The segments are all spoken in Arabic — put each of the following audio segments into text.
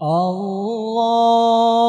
Allah.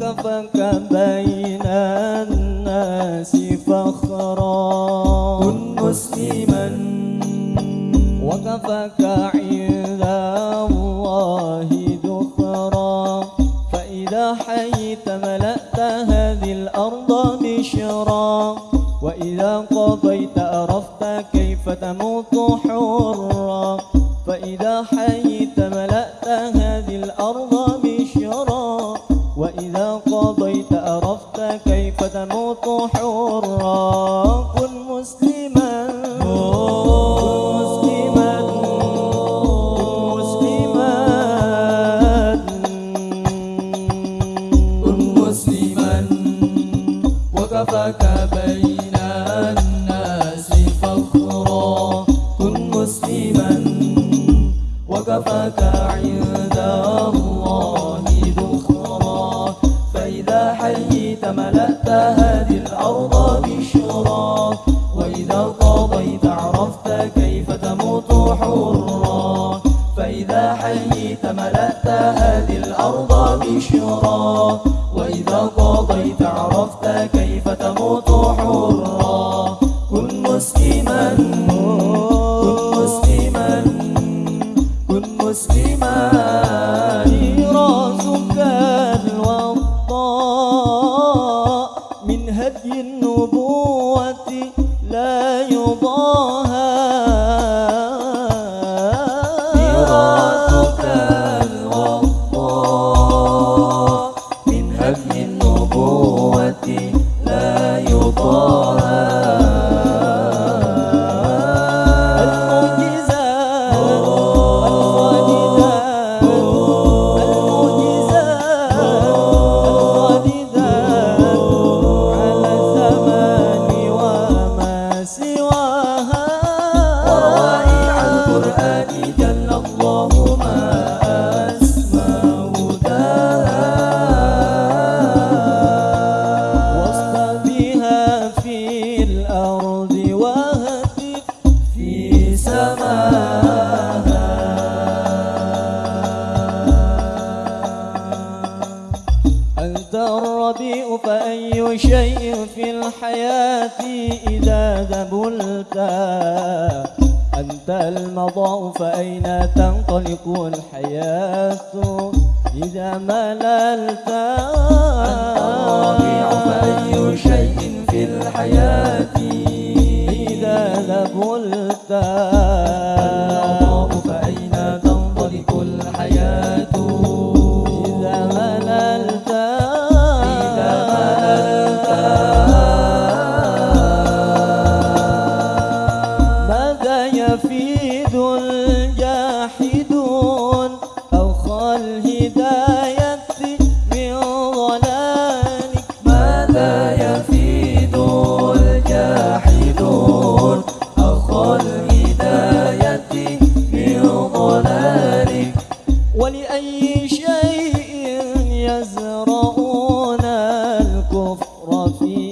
كفك بين الناس فخرا كن مسلما. وكفك عند الله ذخرا. فإذا حييت ملأت هذه الأرض بشرا وإذا قضيت أرفت كيف تموت حرا. فإذا حييت ملأت هذه الأرض بشرا إذا قضيت أرفت كيف تموت حرا هذه الأرض بشراك وإذا قضيت عرفت كيف تموت حرا. فإذا حييت ملأت هذه الأرض بشراك وإذا قضيت عرفت كيف تموت حرا. كن مسلما كن مسلما كن مسلما. ذهبلت أنت المضاء فأين تنطلق الحياة إذا مللت؟ أنت أي فأي شيء في الحياة. إذا ذهبلت نفيذ جاحدون أو خل هداية من ضلالك. ماذا يفيد الجاحدون أو خل هداية من ضلالك؟ ولأي شيء يزرعون الكفر فيه؟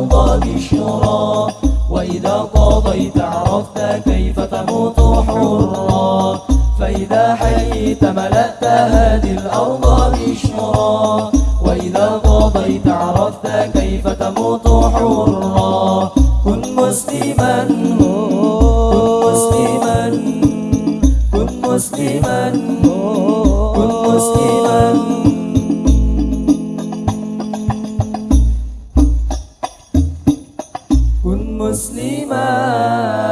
الأرض بشرا وإذا قضيت عرفت كيف تموت حرا. فإذا حييت ملأت هذه الأرض بشرا وإذا قضيت عرفت كيف تموت حرا. كن مسلما كن مسلما كن مسلما كن مسلما. مسلما